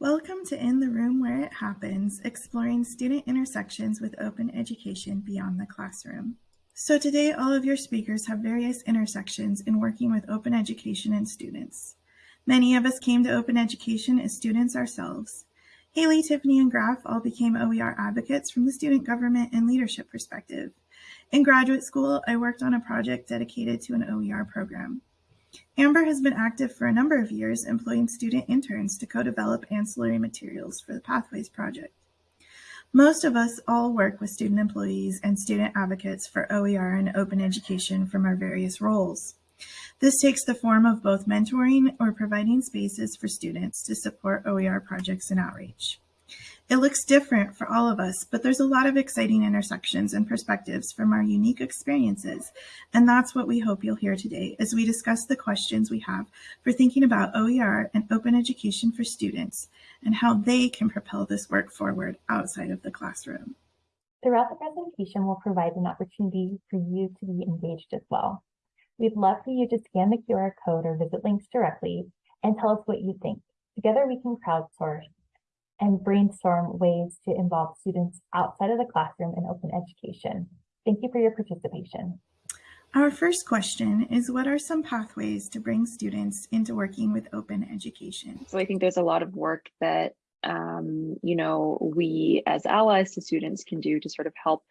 Welcome to In the Room Where It Happens, exploring student intersections with open education beyond the classroom. So today, all of your speakers have various intersections in working with open education and students. Many of us came to open education as students ourselves. Haley, Tiffany, and Graf all became OER advocates from the student government and leadership perspective. In graduate school, I worked on a project dedicated to an OER program. Amber has been active for a number of years, employing student interns to co-develop ancillary materials for the Pathways project. Most of us all work with student employees and student advocates for OER and open education from our various roles. This takes the form of both mentoring or providing spaces for students to support OER projects and outreach. It looks different for all of us, but there's a lot of exciting intersections and perspectives from our unique experiences. And that's what we hope you'll hear today as we discuss the questions we have for thinking about OER and open education for students and how they can propel this work forward outside of the classroom. Throughout the presentation, we'll provide an opportunity for you to be engaged as well. We'd love for you to scan the QR code or visit links directly and tell us what you think. Together we can crowdsource and brainstorm ways to involve students outside of the classroom in open education. Thank you for your participation. Our first question is what are some pathways to bring students into working with open education? So I think there's a lot of work that um, you know we as allies to students can do to sort of help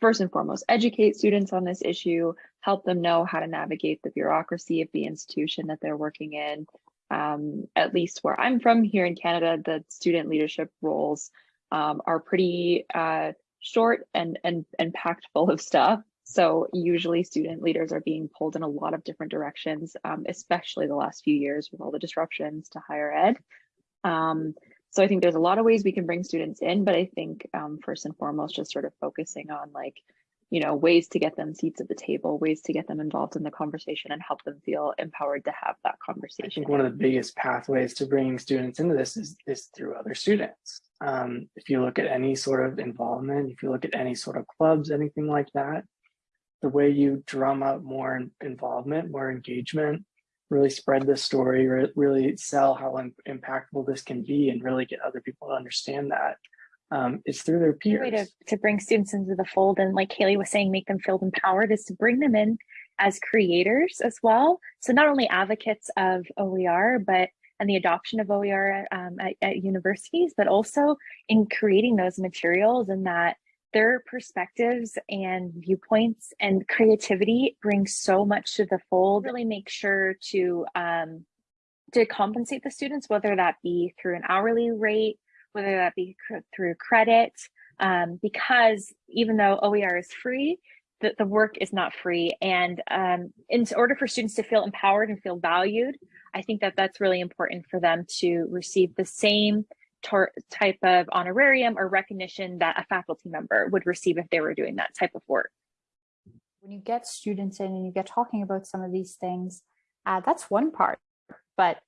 first and foremost educate students on this issue, help them know how to navigate the bureaucracy of the institution that they're working in, um, at least where I'm from here in Canada, the student leadership roles um, are pretty uh, short and, and, and packed full of stuff. So usually student leaders are being pulled in a lot of different directions, um, especially the last few years with all the disruptions to higher ed. Um, so I think there's a lot of ways we can bring students in, but I think um, first and foremost, just sort of focusing on like you know, ways to get them seats at the table, ways to get them involved in the conversation and help them feel empowered to have that conversation. I think one of the biggest pathways to bringing students into this is, is through other students. Um, if you look at any sort of involvement, if you look at any sort of clubs, anything like that, the way you drum up more involvement, more engagement, really spread the story, really sell how impactful this can be and really get other people to understand that um, is through their peers. way to, to bring students into the fold and like Haley was saying, make them feel empowered is to bring them in as creators as well. So not only advocates of OER, but and the adoption of OER um, at, at universities, but also in creating those materials and that their perspectives and viewpoints and creativity bring so much to the fold. Really make sure to um, to compensate the students, whether that be through an hourly rate whether that be through credit, um, because even though OER is free, the, the work is not free. And um, in order for students to feel empowered and feel valued, I think that that's really important for them to receive the same type of honorarium or recognition that a faculty member would receive if they were doing that type of work. When you get students in and you get talking about some of these things, uh, that's one part, but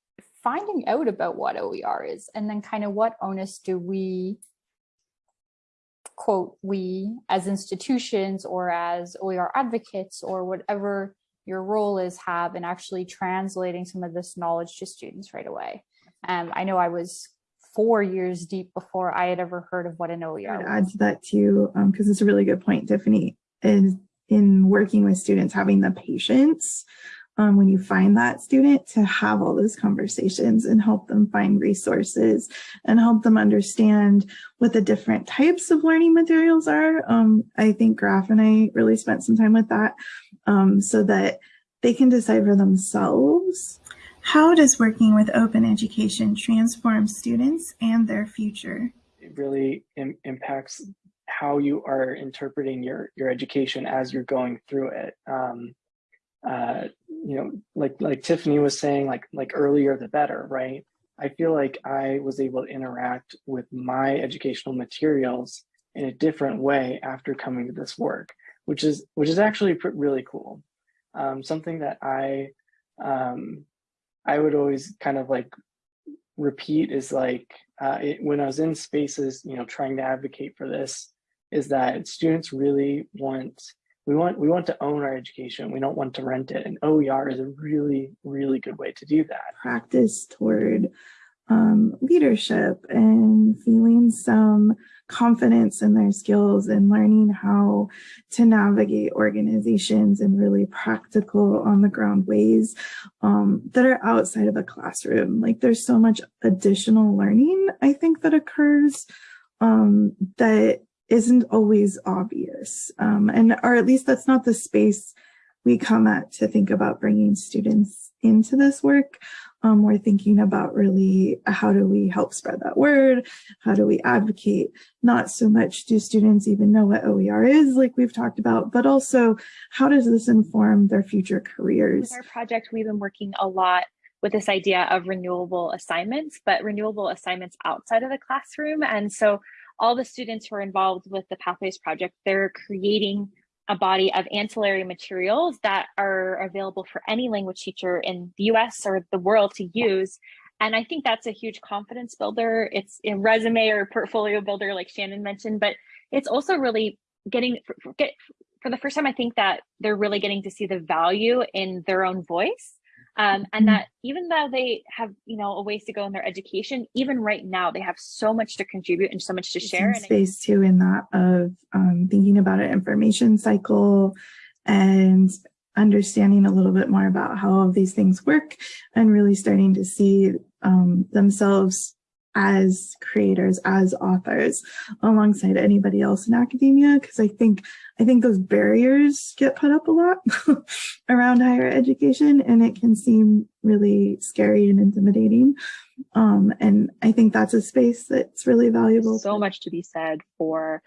finding out about what OER is and then kind of what onus do we quote we as institutions or as OER advocates or whatever your role is have in actually translating some of this knowledge to students right away. Um, I know I was four years deep before I had ever heard of what an OER I'd add to that too, because um, it's a really good point, Tiffany, is in working with students, having the patience um, when you find that student to have all those conversations and help them find resources and help them understand what the different types of learning materials are. Um, I think Graf and I really spent some time with that um, so that they can decide for themselves. How does working with open education transform students and their future? It really Im impacts how you are interpreting your, your education as you're going through it. Um, uh, you know, like like Tiffany was saying, like like earlier the better, right? I feel like I was able to interact with my educational materials in a different way after coming to this work, which is which is actually really cool. Um, something that I um, I would always kind of like repeat is like uh, it, when I was in spaces, you know, trying to advocate for this, is that students really want we want we want to own our education. We don't want to rent it. And oer is a really really good way to do that. Practice toward um, leadership and feeling some confidence in their skills and learning how to navigate organizations in really practical on the ground ways um, that are outside of a classroom. Like there's so much additional learning, I think, that occurs um, that isn't always obvious. Um, and, or at least that's not the space we come at to think about bringing students into this work. Um, we're thinking about really how do we help spread that word? How do we advocate? Not so much do students even know what OER is, like we've talked about, but also how does this inform their future careers? With our project, we've been working a lot with this idea of renewable assignments, but renewable assignments outside of the classroom. And so all the students who are involved with the Pathways Project, they're creating a body of ancillary materials that are available for any language teacher in the US or the world to use. And I think that's a huge confidence builder. It's a resume or portfolio builder, like Shannon mentioned, but it's also really getting for, get, for the first time, I think that they're really getting to see the value in their own voice um, and Mm-hmm. that even though they have you know a ways to go in their education even right now they have so much to contribute and so much to share and space too in that of um, thinking about an information cycle and understanding a little bit more about how all of these things work and really starting to see um, themselves as creators, as authors, alongside anybody else in academia. Because I think I think those barriers get put up a lot around higher education, and it can seem really scary and intimidating. Um, and I think that's a space that's really valuable. so much to be said for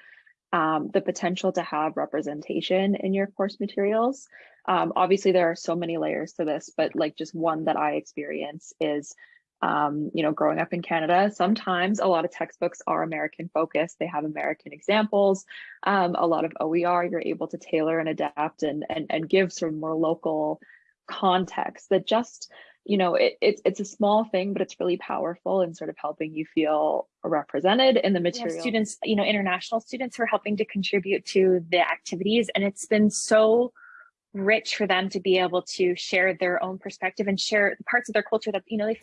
um, the potential to have representation in your course materials. Um, obviously, there are so many layers to this, but like just one that I experience is, um, you know, growing up in Canada, sometimes a lot of textbooks are American focused. They have American examples. Um, a lot of OER, you're able to tailor and adapt and, and, and give sort of more local context that just you know, it, it's it's a small thing, but it's really powerful in sort of helping you feel represented in the material. students you know international students who are helping to contribute to the activities and it's been so rich for them to be able to share their own perspective and share parts of their culture that you know they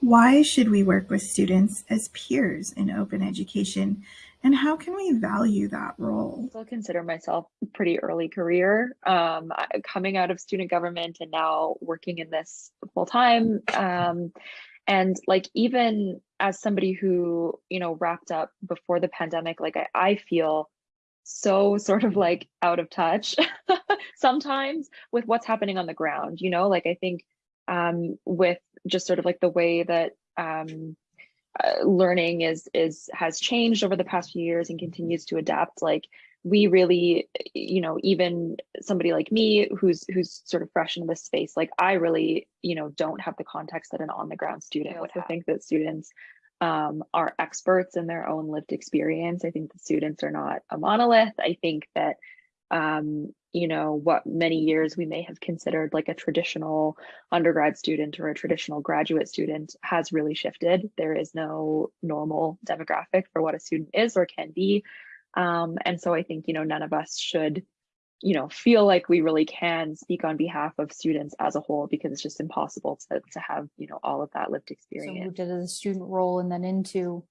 Why should we work with students as peers in open education? And how can we value that role? I still consider myself pretty early career um, coming out of student government and now working in this full time um, and like even as somebody who you know wrapped up before the pandemic like i, I feel so sort of like out of touch sometimes with what's happening on the ground you know like i think um, with just sort of like the way that um, uh, learning is is has changed over the past few years and continues to adapt like we really you know even somebody like me who's who's sort of fresh in this space like i really you know don't have the context that an on the ground student would have. think that students um, are experts in their own lived experience. I think the students are not a monolith. I think that um, you know what many years we may have considered like a traditional undergrad student or a traditional graduate student has really shifted. There is no normal demographic for what a student is or can be. Um, and so i think you know none of us should you know feel like we really can speak on behalf of students as a whole because it's just impossible to, to have you know all of that lived So experience. moved into the student role and then into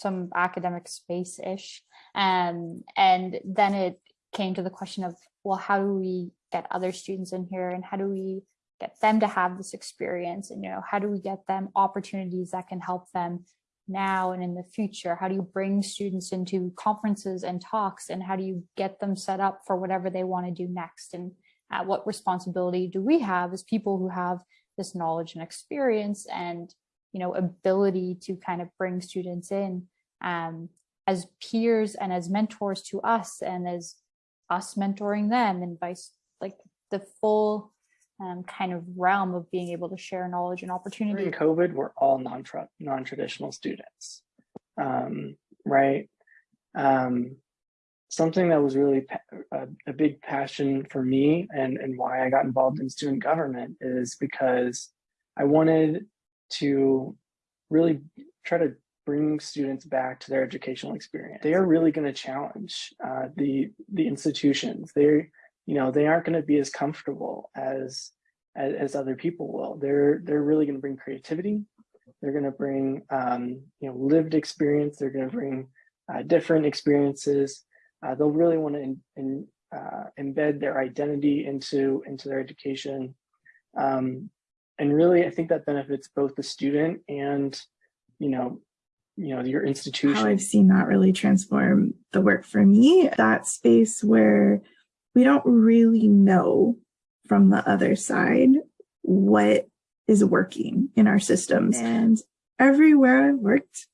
some academic space-ish. Um, and then it came to the question of, well, how do we get other students in here and how do we get them to have this experience? And, you know, how do we get them opportunities that can help them now and in the future? How do you bring students into conferences and talks and how do you get them set up for whatever they want to do next? And uh, what responsibility do we have as people who have this knowledge and experience and you know ability to kind of bring students in um, as peers and as mentors to us and as us mentoring them and vice like the full um, kind of realm of being able to share knowledge and opportunity During COVID, we're all non non-traditional students, um, right? Um, something that was really a, a big passion for me and, and why I got involved in student government is because I wanted to really try to bring students back to their educational experience. They are really going to challenge uh, the the institutions. They're you know they aren't going to be as comfortable as, as as other people will. They're they're really going to bring creativity. they're going to bring um, you know lived experience they're going to bring uh, different experiences uh, they'll really want to in, in, uh, embed their identity into into their education um, and really i think that benefits both the student and you know you know your institution how I've seen that really transform the work for me. That space where we don't really know from the other side what is working in our systems. And everywhere I've worked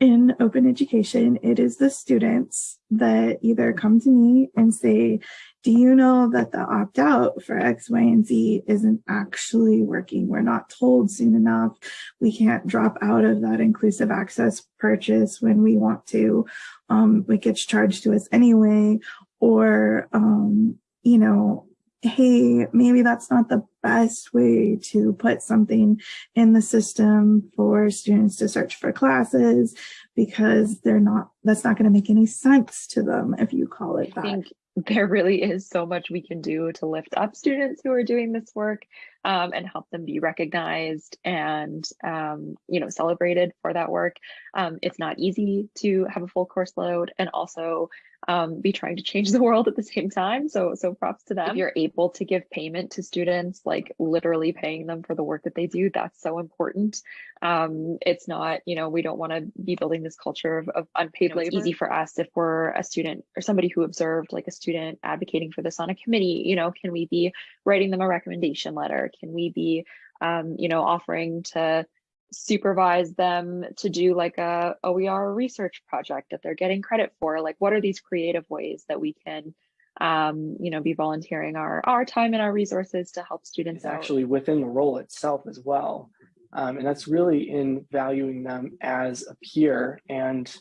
in open education, it is the students that either come to me and say, do you know that the opt out for X, Y, and Z isn't actually working? We're not told soon enough. We can't drop out of that inclusive access purchase when we want to. Um, it gets charged to us anyway. Or, um, you know, hey, maybe that's not the best way to put something in the system for students to search for classes because they're not, that's not going to make any sense to them if you call it I that. think there really is so much we can do to lift up students who are doing this work um, and help them be recognized and um, you know celebrated for that work. Um, it's not easy to have a full course load and also um, be trying to change the world at the same time. So so props to them. If you're able to give payment to students, like literally paying them for the work that they do, that's so important. Um, it's not you know we don't want to be building this culture of, of unpaid You know, labor. It's easy for us if we're a student or somebody who observed like a student advocating for this on a committee. You know, can we be writing them a recommendation letter? Can we be, um, you know, offering to supervise them to do like a OER research project that they're getting credit for? Like, what are these creative ways that we can, um, you know, be volunteering our our time and our resources to help students it's actually within the role itself as well. Um, and that's really in valuing them as a peer and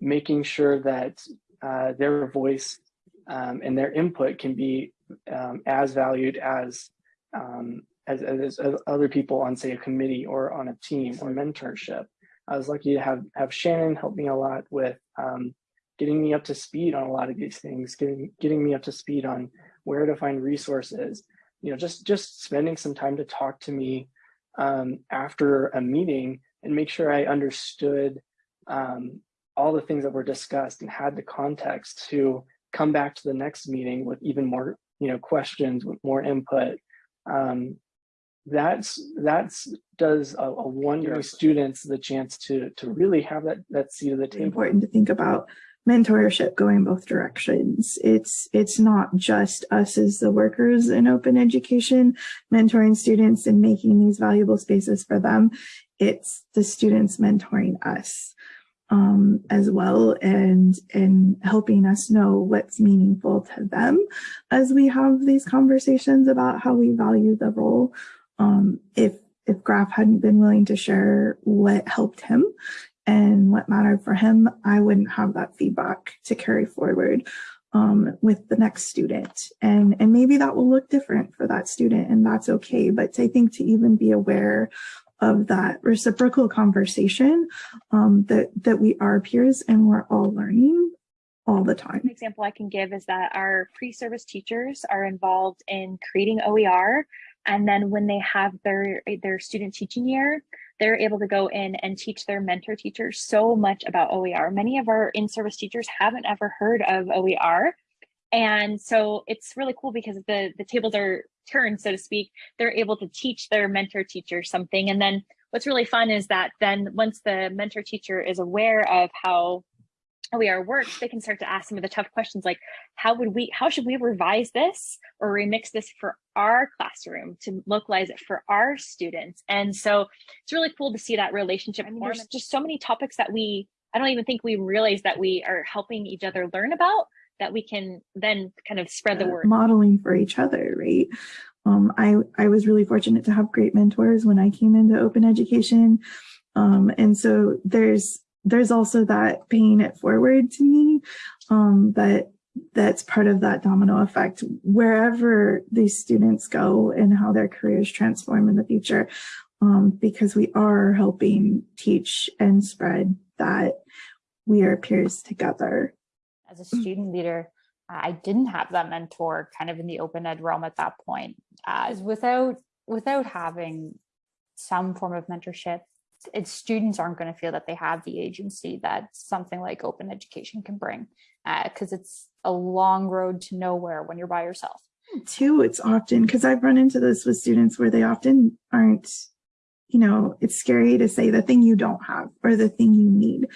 making sure that uh, their voice um, and their input can be um, as valued as, um, as, as, as other people on say a committee or on a team or mentorship. I was lucky to have, have Shannon help me a lot with um, getting me up to speed on a lot of these things, getting, getting me up to speed on where to find resources, you know, just, just spending some time to talk to me um, after a meeting and make sure I understood um, all the things that were discussed and had the context to come back to the next meeting with even more, you know, questions with more input. Um, that's that's does a, a wonder students the chance to to really have that that seat of the table. important to think about mentorship going both directions. It's it's not just us as the workers in open education mentoring students and making these valuable spaces for them. It's the students mentoring us um, as well and and helping us know what's meaningful to them as we have these conversations about how we value the role. Um, if if Graf hadn't been willing to share what helped him and what mattered for him, I wouldn't have that feedback to carry forward um, with the next student. And, and maybe that will look different for that student and that's okay. But I think to even be aware of that reciprocal conversation um, that, that we are peers and we're all learning all the time. An example I can give is that our pre-service teachers are involved in creating OER. And then when they have their, their student teaching year, they're able to go in and teach their mentor teachers so much about OER. Many of our in-service teachers haven't ever heard of OER. And so it's really cool because the, the tables are turned, so to speak. They're able to teach their mentor teacher something. And then what's really fun is that then once the mentor teacher is aware of how OER works, they can start to ask some of the tough questions like, how would we, how should we revise this or remix this for our classroom to localize it for our students? And so it's really cool to see that relationship. I mean, there's just so many topics that we, I don't even think we realize that we are helping each other learn about that we can then kind of spread the word. modeling for each other, right? Um, I, I was really fortunate to have great mentors when I came into open education. Um, and so there's, there's also that paying it forward to me, um, that that's part of that domino effect wherever these students go and how their careers transform in the future. Um, because we are helping teach and spread that we are peers together as a student leader, I didn't have that mentor kind of in the open ed realm at that point. As without without having some form of mentorship it's students aren't going to feel that they have the agency that something like open education can bring because it's a long road to nowhere when you're by yourself. Too, it's often because I've run into this with students where they often aren't, you know, it's scary to say the thing you don't have or the thing you need,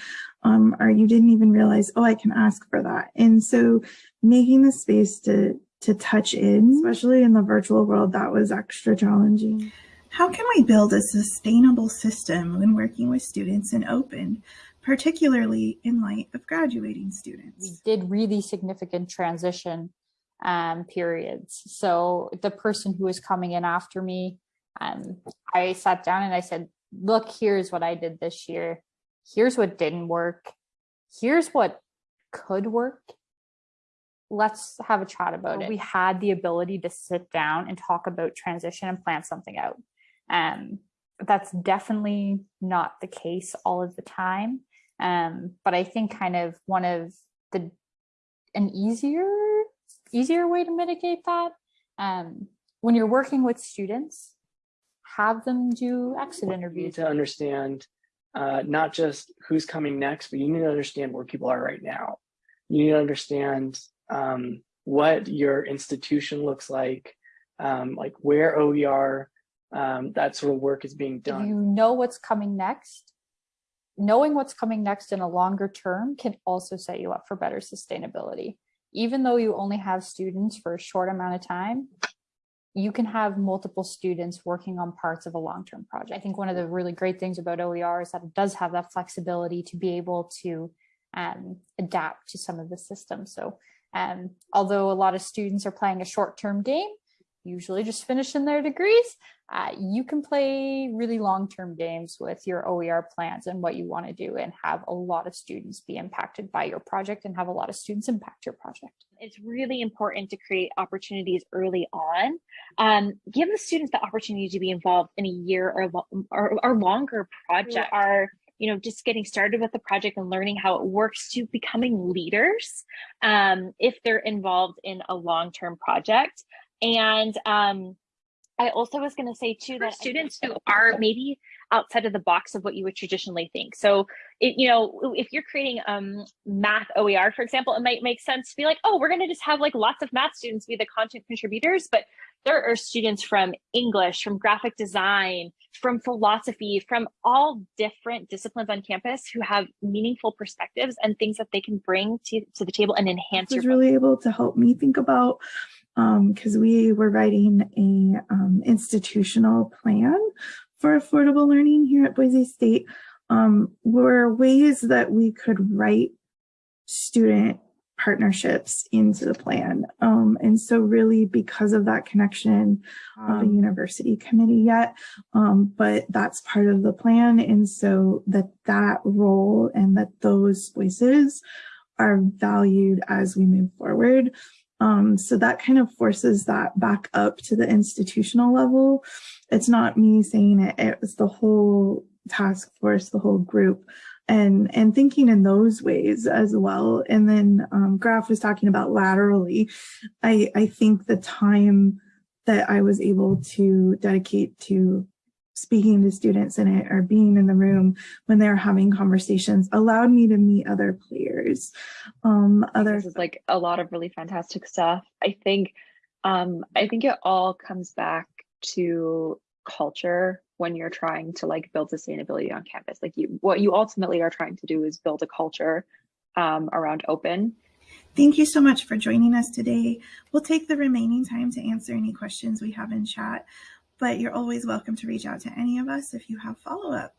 um, or you didn't even realize, oh, I can ask for that. And so making the space to to touch in, especially in the virtual world, that was extra challenging. How can we build a sustainable system when working with students in open, particularly in light of graduating students? We did really significant transition um, periods. So the person who was coming in after me, um, I sat down and I said, look, here's what I did this year. Here's what didn't work. Here's what could work. Let's have a chat about it. We had the ability to sit down and talk about transition and plan something out. Um, that's definitely not the case all of the time. Um, but I think kind of one of the an easier easier way to mitigate that um, when you're working with students, have them do exit need interviews. to understand uh, not just who's coming next, but you need to understand where people are right now. You need to understand um, what your institution looks like, um, like where OER, um, that sort of work is being done. you know what's coming next, knowing what's coming next in a longer term can also set you up for better sustainability. Even though you only have students for a short amount of time, you can have multiple students working on parts of a long-term project. I think one of the really great things about OER is that it does have that flexibility to be able to um, adapt to some of the systems. So um, although a lot of students are playing a short-term game, usually just finishing their degrees, uh, you can play really long-term games with your OER plans and what you want to do and have a lot of students be impacted by your project and have a lot of students impact your project. it's really important to create opportunities early on. Um, give the students the opportunity to be involved in a year or, or, or longer project. Who are you know just getting started with the project and learning how it works to becoming leaders um, if they're involved in a long-term project. And um, I also was going to say too that students who are maybe outside of the box of what you would traditionally think. So, it, you know, if you're creating um, math OER, for example, it might make sense to be like, oh, we're going to just have like lots of math students be the content contributors, but there are students from English, from graphic design, from philosophy, from all different disciplines on campus who have meaningful perspectives and things that they can bring to, to the table and enhance was your really able to help me think about because we were writing a um, institutional plan for affordable learning here at Boise State. Um, were ways that we could write student partnerships into the plan. Um, and so really because of that connection, uh, the university committee yet, um, but that's part of the plan. And so that that role and that those voices are valued as we move forward. Um, so that kind of forces that back up to the institutional level. It's not me saying it, it was the whole task force, the whole group and and thinking in those ways as well. And then um, Graf was talking about laterally. I, I think the time that I was able to dedicate to speaking to students in it or being in the room when they're having conversations allowed me to meet other players um other this is like a lot of really fantastic stuff. I think um I think it all comes back to culture when you're trying to like build sustainability on campus. Like you what you ultimately are trying to do is build a culture um around open. Thank you so much for joining us today. We'll take the remaining time to answer any questions we have in chat, but you're always welcome to reach out to any of us if you have follow-up.